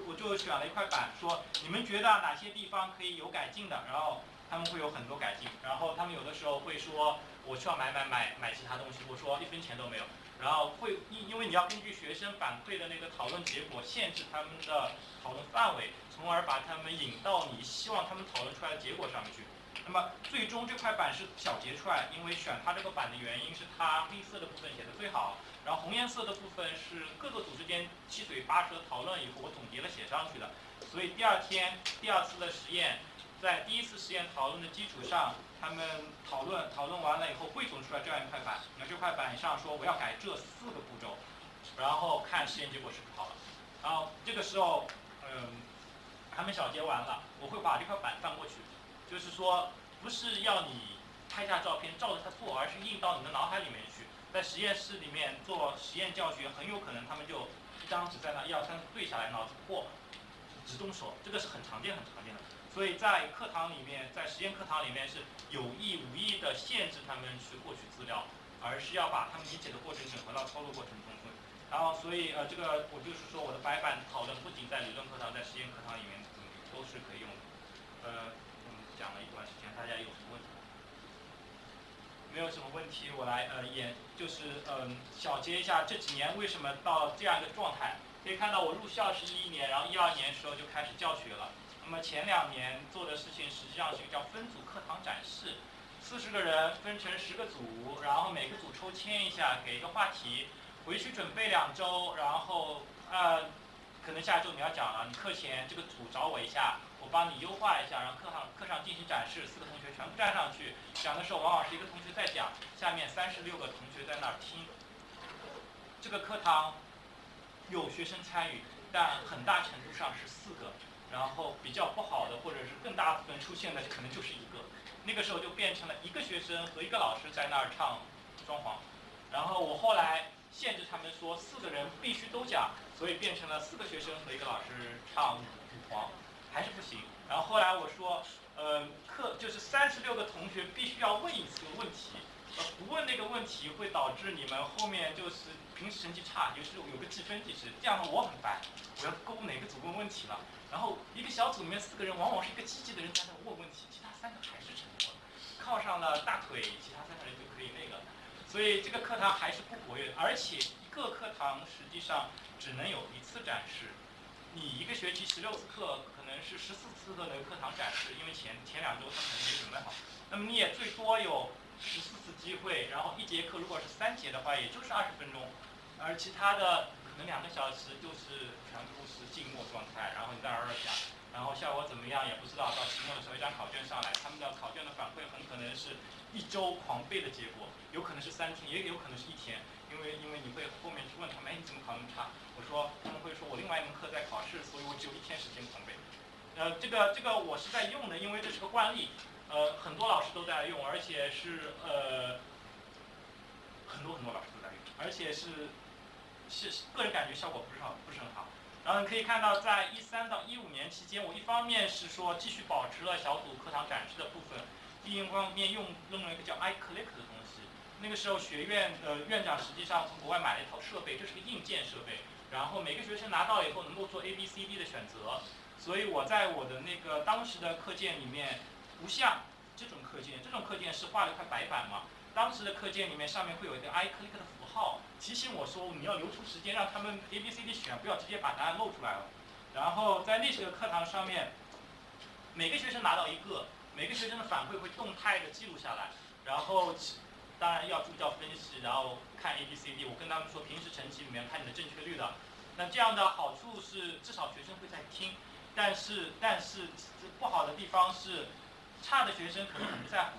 我就选了一块板，说你们觉得哪些地方可以有改进的？然后他们会有很多改进。然后他们有的时候会说，我需要买买买买其他东西，我说一分钱都没有。然后会因因为你要根据学生反馈的那个讨论结果限制他们的讨论范围，从而把他们引到你希望他们讨论出来的结果上面去。那么最终这块板是小结出来，因为选它这个板的原因是它黑色的部分写的最好，然后红颜色的部分是各个组之间七嘴八舌讨论以后我总结了写上去的。所以第二天第二次的实验，在第一次实验讨论的基础上，他们讨论讨论完了以后汇总出来这样一块板，那这块板上说我要改这四个步骤，然后看实验结果是不是好了。然后这个时候，嗯，他们小结完了，我会把这块板翻过去。就是说，不是要你拍下照片照着它做，而是印到你的脑海里面去。在实验室里面做实验教学，很有可能他们就一张纸在那一二三对下来，脑子破，只动手，这个是很常见、很常见的。所以在课堂里面，在实验课堂里面是有意无意的限制他们去获取资料，而是要把他们理解的过程整合到操作过程中。然后，所以呃，这个我就是说，我的白板讨论不仅在理论课堂，在实验课堂里面都是可以用的，呃。讲了一段时间，大家有什么问题？没有什么问题，我来呃演，就是嗯小结一下这几年为什么到这样一个状态。可以看到我入校是一一年，然后一二年时候就开始教学了。那么前两年做的事情实际上是一个叫分组课堂展示，四十个人分成十个组，然后每个组抽签一下，给一个话题，回去准备两周，然后呃可能下周你要讲了，你课前这个组找我一下。我帮你优化一下，然后课上课上进行展示，四个同学全部站上去讲的时候，往往是一个同学在讲，下面三十六个同学在那儿听。这个课堂有学生参与，但很大程度上是四个，然后比较不好的或者是更大部分出现的可能就是一个，那个时候就变成了一个学生和一个老师在那儿唱双簧，然后我后来限制他们说四个人必须都讲，所以变成了四个学生和一个老师唱五簧。还是不行。然后后来我说，呃，课就是三十六个同学必须要问一次问题，呃，不问那个问题会导致你们后面就是平时成绩差，有时有个计分计时，这样的我很烦。我要勾哪个组问问题了。然后一个小组里面四个人，往往是一个积极的人在那问问题，其他三个还是沉默的，靠上了大腿，其他三个人就可以那个。所以这个课堂还是不活跃，而且一个课堂实际上只能有一次展示。你一个学期十六次课，可能是十四次的那个课堂展示，因为前前两周他可能没准备好。那么你也最多有十四次机会，然后一节课如果是三节的话，也就是二十分钟，而其他的可能两个小时就是全部是静默状态，然后你在那儿讲，然后效果怎么样也不知道。到期末的时候一张考卷上来，他们的考卷的反馈很可能是一周狂背的结果，有可能是三天，也有可能是一天。因为因为你会后面去问他们，哎，你怎么考那么差？我说他们会说我另外一门课在考试，所以我只有一天时间狂背。呃，这个这个我是在用的，因为这是个惯例，呃，很多老师都在用，而且是呃很多很多老师都在用，而且是是个人感觉效果不是好，不是很好。然后你可以看到，在一三到一五年期间，我一方面是说继续保持了小组课堂展示的部分，另一方面用用了一个叫 iClick 的东西。那个时候，学院的院长实际上从国外买了一套设备，这是个硬件设备。然后每个学生拿到以后能够做 A、B、C、D 的选择。所以我在我的那个当时的课件里面，不像这种课件，这种课件是画了一块白板嘛。当时的课件里面上面会有一个 iClick 的符，提醒我说你要留出时间让他们 A、B、C、D 选，不要直接把答案露出来了。然后在那个课堂上面，每个学生拿到一个，每个学生的反馈会动态的记录下来，然后。当然要助教分析，然后看 A B C D。我跟他们说，平时成绩里面看你的正确率的。那这样的好处是，至少学生会在听。但是，但是不好的地方是，差的学生可能很不在乎。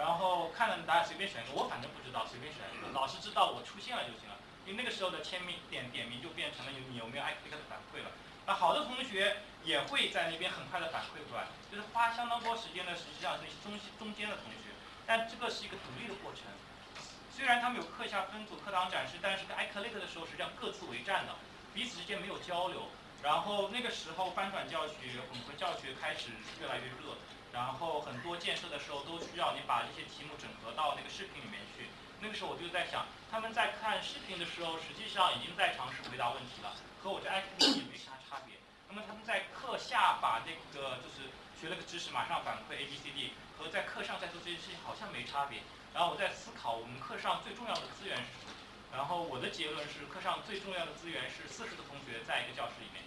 然后看了答案随便选一个，我反正不知道，随便选一个。老师知道我出现了就行了。因为那个时候的签名点点名就变成了有你有没有 I Q 的反馈了。那好的同学也会在那边很快的反馈出来，就是花相当多时间的，实际上是中中间的同学。但这个是一个独立的过程，虽然他们有课下分组、课堂展示，但是在 iClick 的时候实际上各自为战的，彼此之间没有交流。然后那个时候翻转教学、混合教学开始越来越热，然后很多建设的时候都需要你把这些题目整合到那个视频里面去。那个时候我就在想，他们在看视频的时候，实际上已经在尝试回答问题了，和我这 iClick 也没啥差别。那么他们在课下把那个就是。学了个知识马上反馈 A B C D，和在课上在做这些事情好像没差别。然后我在思考我们课上最重要的资源是什么。然后我的结论是，课上最重要的资源是四十个同学在一个教室里面。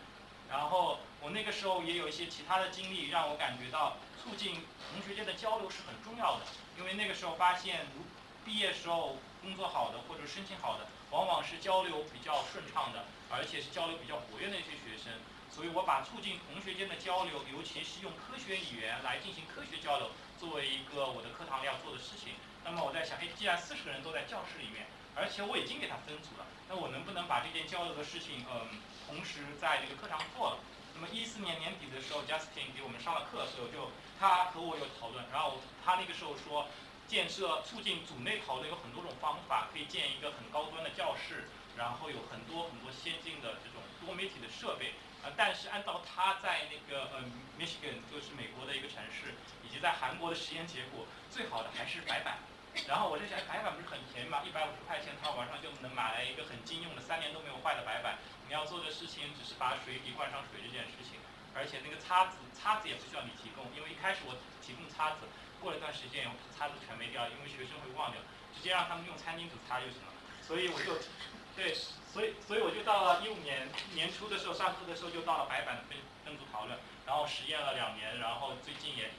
然后我那个时候也有一些其他的经历，让我感觉到促进同学间的交流是很重要的。因为那个时候发现，如毕业时候工作好的或者申请好的，往往是交流比较顺畅的，而且是交流比较活跃的一些学生。所以我把促进同学间的交流，尤其是用科学语言来进行科学交流，作为一个我的课堂里要做的事情。那么我在想，哎，既然四十个人都在教室里面，而且我已经给他分组了，那我能不能把这件交流的事情，嗯，同时在这个课堂做了？那么一四年年底的时候，Justin 给我们上了课，所以我就他和我有讨论，然后他那个时候说，建设促进组内讨论有很多种方法，可以建一个很高端的教室，然后有很多很多先进的这种多媒体的设备。呃，但是按照他在那个呃 Michigan 就是美国的一个城市，以及在韩国的实验结果，最好的还是白板。然后我就想，白板不是很便宜吗？一百五十块钱，淘宝上就能买来一个很经用的、三年都没有坏的白板。你要做的事情只是把水笔灌上水这件事情，而且那个擦子，擦子也不需要你提供，因为一开始我提供擦子，过了一段时间以后，擦子全没掉，因为学生会忘掉，直接让他们用餐巾纸擦就行了。所以我就，对。所以，所以我就到了一五年年初的时候，上课的时候就到了白板分分组讨论，然后实验了两年，然后最近也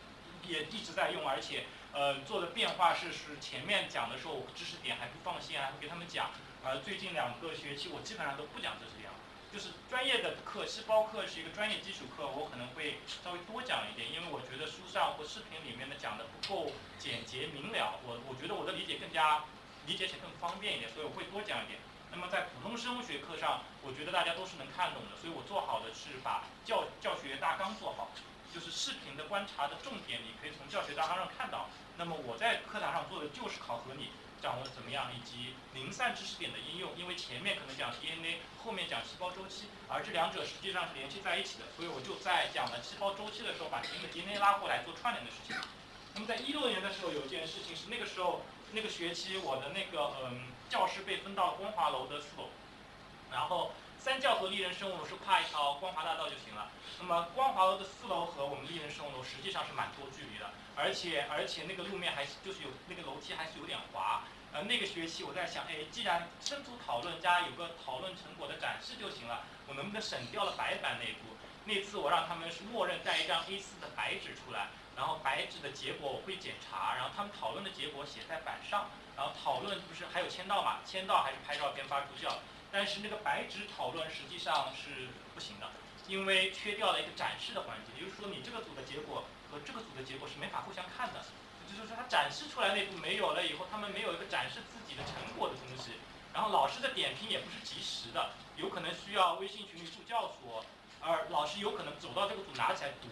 也一直在用，而且呃做的变化是是前面讲的时候知识点还不放心，还会给他们讲，而最近两个学期我基本上都不讲知识点了，就是专业的课，细胞课是一个专业基础课，我可能会稍微多讲一点，因为我觉得书上或视频里面的讲的不够简洁明了，我我觉得我的理解更加理解起来更方便一点，所以我会多讲一点。那么在普通生物学课上，我觉得大家都是能看懂的，所以我做好的是把教教学大纲做好，就是视频的观察的重点，你可以从教学大纲上看到。那么我在课堂上做的就是考核你掌握的怎么样，以及零散知识点的应用。因为前面可能讲 DNA，后面讲细胞周期，而这两者实际上是联系在一起的，所以我就在讲了细胞周期的时候，把 DNA 拉过来做串联的事情。那么在一六年的时候，有一件事情是那个时候。那个学期我的那个嗯教室被分到光华楼的四楼，然后三教和丽人生物楼是跨一条光华大道就行了。那么光华楼的四楼和我们丽人生物楼实际上是蛮多距离的，而且而且那个路面还是就是有那个楼梯还是有点滑。呃那个学期我在想，哎，既然分组讨论加有个讨论成果的展示就行了，我能不能省掉了白板那一步？那次我让他们是默认带一张 A4 的白纸出来。然后白纸的结果我会检查，然后他们讨论的结果写在板上，然后讨论不是还有签到嘛？签到还是拍照片发出校？但是那个白纸讨论实际上是不行的，因为缺掉了一个展示的环节，也就是说你这个组的结果和这个组的结果是没法互相看的，就是说他展示出来那步没有了以后，他们没有一个展示自己的成果的东西，然后老师的点评也不是及时的，有可能需要微信群里助教说，而老师有可能走到这个组拿起来读。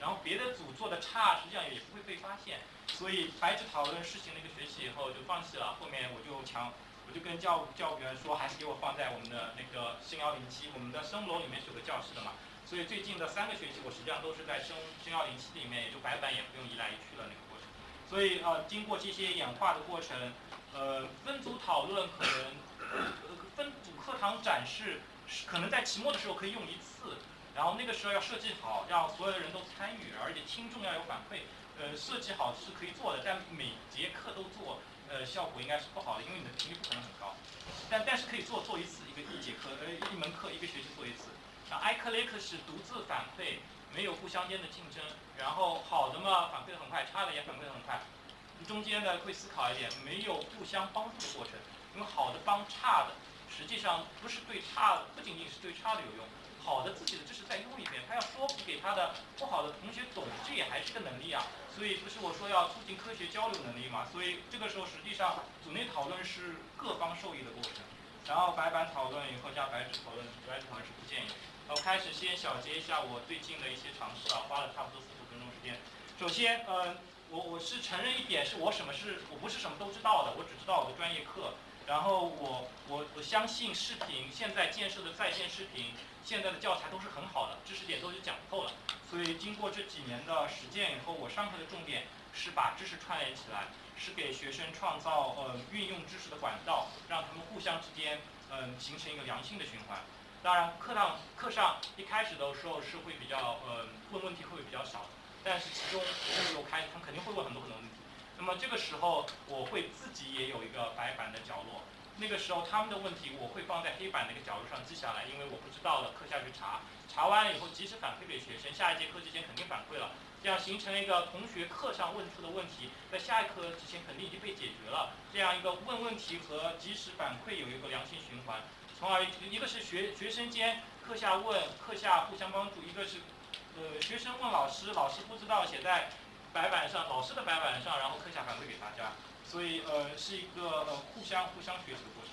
然后别的组做的差，实际上也不会被发现，所以白纸讨论实行了一个学期以后就放弃了。后面我就强，我就跟教教务员说，还是给我放在我们的那个升幺零七，我们的生物楼里面是有个教室的嘛。所以最近的三个学期，我实际上都是在升升幺零七里面，也就白板也不用移来移去了那个过程。所以呃，经过这些演化的过程，呃，分组讨论可能，分组课堂展示是可能在期末的时候可以用一次。然后那个时候要设计好，让所有的人都参与，而且听众要有反馈。呃，设计好是可以做的，但每节课都做，呃，效果应该是不好的，因为你的频率不可能很高。但但是可以做做一次，一个一节课，呃，一门课一个学期做一次。像 i c l i c 是独自反馈，没有互相间的竞争。然后好的嘛反馈的很快，差的也反馈的很快。中间呢会思考一点，没有互相帮助的过程，因为好的帮差的，实际上不是对差的，不仅仅是对差的有用。好的自己的知识再用一遍，他要说服给他的不好的同学懂，这也还是个能力啊。所以不是我说要促进科学交流能力嘛？所以这个时候实际上组内讨论是各方受益的过程。然后白板讨论以后加白纸讨论，白纸讨论是不建议。我开始先小结一下我最近的一些尝试啊，花了差不多四十分钟时间。首先，嗯，我我是承认一点，是我什么是我不是什么都知道的，我只知道我的专业课。然后我我我相信视频现在建设的在线视频，现在的教材都是很好的，知识点都已经讲透了。所以经过这几年的实践以后，我上课的重点是把知识串联起来，是给学生创造呃运用知识的管道，让他们互相之间嗯形成一个良性的循环。当然课堂课上一开始的时候是会比较呃问问题会比较少，但是其中路由开，他们肯定会问很多很多问题。那么这个时候，我会自己也有一个白板的角落。那个时候他们的问题，我会放在黑板那个角落上记下来，因为我不知道了，课下去查，查完了以后及时反馈给学生，下一节课之前肯定反馈了，这样形成了一个同学课上问出的问题，在下一课之前肯定已经被解决了，这样一个问问题和及时反馈有一个良性循环，从而一个是学学生间课下问，课下互相帮助，一个是呃学生问老师，老师不知道写在白板上，老师的白板上，然后课下反馈给大家。所以呃是一个呃互相互相学习的过程，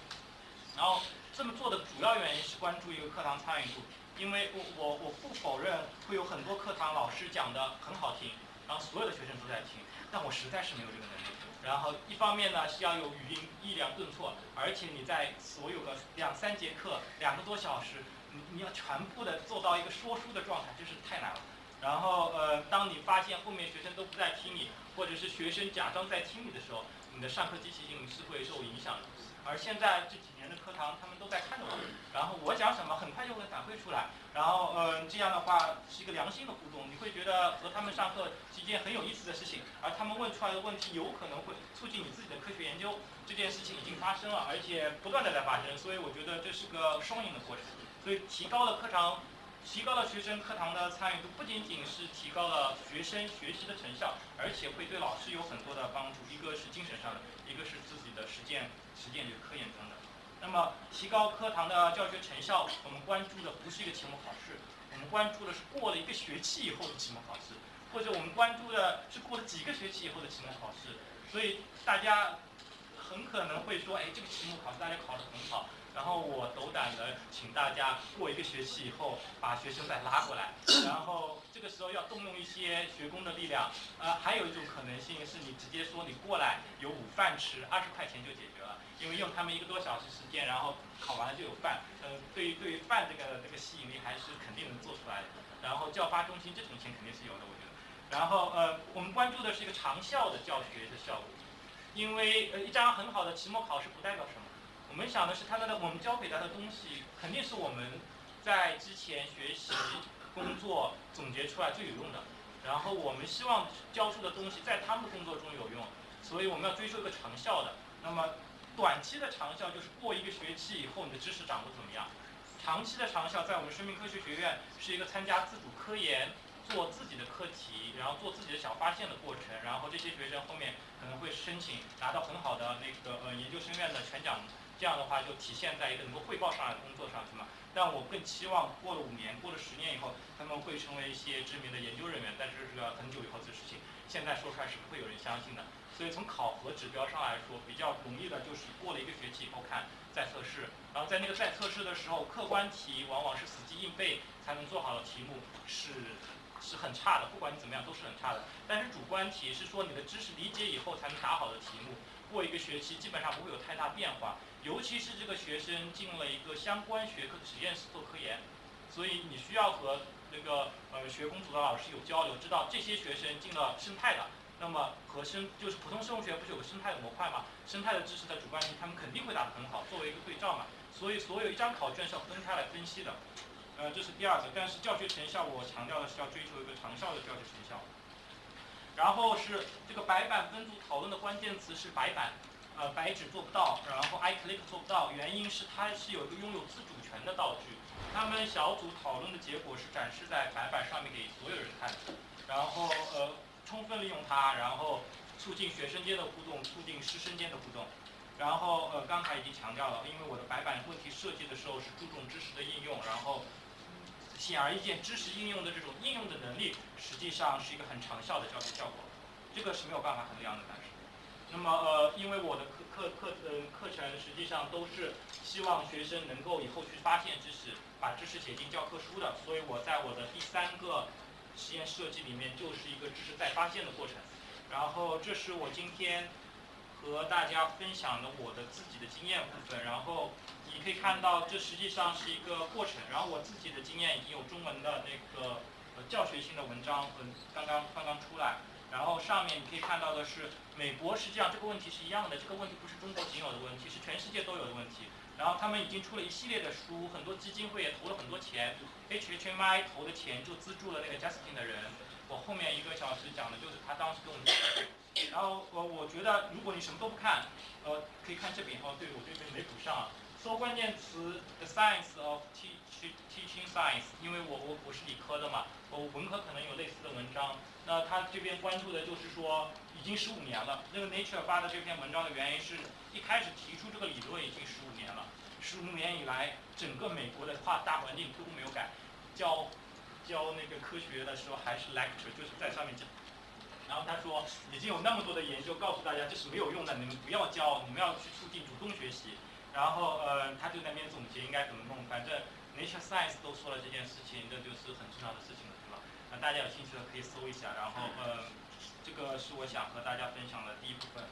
然后这么做的主要原因是关注一个课堂参与度，因为我我我不否认会有很多课堂老师讲的很好听，然后所有的学生都在听，但我实在是没有这个能力。然后一方面呢是要有语音抑扬顿挫，而且你在所有的两三节课两个多小时，你你要全部的做到一个说书的状态，真是太难了。然后呃当你发现后面学生都不在听你，或者是学生假装在听你的时候，你的上课积极性是会受影响的，而现在这几年的课堂，他们都在看着我，然后我讲什么，很快就会反馈出来，然后嗯，这样的话是一个良性的互动，你会觉得和他们上课是一件很有意思的事情，而他们问出来的问题有可能会促进你自己的科学研究，这件事情已经发生了，而且不断的在发生，所以我觉得这是个双赢的过程，所以提高了课堂。提高了学生课堂的参与度，不仅仅是提高了学生学习的成效，而且会对老师有很多的帮助。一个是精神上的，一个是自己的实践实践这个科研中的。那么，提高课堂的教学成效，我们关注的不是一个期末考试，我们关注的是过了一个学期以后的期末考试，或者我们关注的是过了几个学期以后的期末考试。所以大家很可能会说，哎，这个期末考试大家考得很好。然后我斗胆的请大家过一个学期以后把学生再拉过来，然后这个时候要动用一些学工的力量。呃，还有一种可能性是你直接说你过来有午饭吃，二十块钱就解决了，因为用他们一个多小时时间，然后考完了就有饭。呃，对于对于饭这个这个吸引力还是肯定能做出来的。然后教发中心这种钱肯定是有的，我觉得。然后呃，我们关注的是一个长效的教学的效果，因为呃一张很好的期末考试不代表什么。我们想的是，他的我们教给他的东西，肯定是我们在之前学习、工作总结出来最有用的。然后我们希望教出的东西在他们的工作中有用，所以我们要追求一个长效的。那么短期的长效就是过一个学期以后你的知识掌握怎么样？长期的长效在我们生命科学学院是一个参加自主科研、做自己的课题，然后做自己的小发现的过程。然后这些学生后面可能会申请拿到很好的那个呃研究生院的全奖。这样的话就体现在一个能够汇报上来的工作上，去嘛？但我更期望过了五年、过了十年以后，他们会成为一些知名的研究人员。但是这个很久以后的事情，现在说出来是不会有人相信的。所以从考核指标上来说，比较容易的就是过了一个学期以后看再测试，然后在那个再测试的时候，客观题往往是死记硬背才能做好的题目，是是很差的。不管你怎么样都是很差的。但是主观题是说你的知识理解以后才能答好的题目，过一个学期基本上不会有太大变化。尤其是这个学生进了一个相关学科的实验室做科研，所以你需要和那个呃学工组的老师有交流，知道这些学生进了生态的，那么和生就是普通生物学不是有个生态的模块嘛？生态的知识的主观题他们肯定会答得很好，作为一个对照嘛。所以所有一张考卷是要分开来分析的，呃这是第二个。但是教学成效我强调的是要追求一个长效的教学成效。然后是这个白板分组讨论的关键词是白板。呃，白纸做不到，然后 iClick 做不到，原因是它是有一个拥有自主权的道具。他们小组讨论的结果是展示在白板上面给所有人看，然后呃，充分利用它，然后促进学生间的互动，促进师生间的互动。然后呃，刚才已经强调了，因为我的白板问题设计的时候是注重知识的应用，然后显而易见，知识应用的这种应用的能力，实际上是一个很长效的教学效果。这个是没有办法衡量的，但是。那么呃，因为我的课课课呃课程实际上都是希望学生能够以后去发现知识，把知识写进教科书的，所以我在我的第三个实验设计里面就是一个知识再发现的过程。然后这是我今天和大家分享的我的自己的经验部分。然后你可以看到，这实际上是一个过程。然后我自己的经验已经有中文的那个呃教学性的文章，嗯，刚刚刚刚出来。然后上面你可以看到的是，美国实际上这个问题是一样的，这个问题不是中国仅有的问题，是全世界都有的问题。然后他们已经出了一系列的书，很多基金会也投了很多钱，H H M I 投的钱就资助了那个 Justin 的人，我后面一个小时讲的就是他当时跟我们讲的。然后我，我觉得如果你什么都不看，呃，可以看这边哦，对我这边没补上。搜关键词 The Science of Tea 去 Teaching Science，因为我我我是理科的嘛，我文科可能有类似的文章。那他这边关注的就是说，已经十五年了。那个 Nature 发的这篇文章的原因是一开始提出这个理论已经十五年了，十五年以来，整个美国的跨大环境都没有改。教教那个科学的时候还是 lecture，就是在上面讲。然后他说，已经有那么多的研究告诉大家这是没有用的，你们不要教，你们要去促进主动学习。然后呃，他就那边总结应该怎么弄，反正 Nature Science 都说了这件事情，这就是很重要的事情了，对吧？那大家有兴趣的可以搜一下。然后呃，这个是我想和大家分享的第一部分。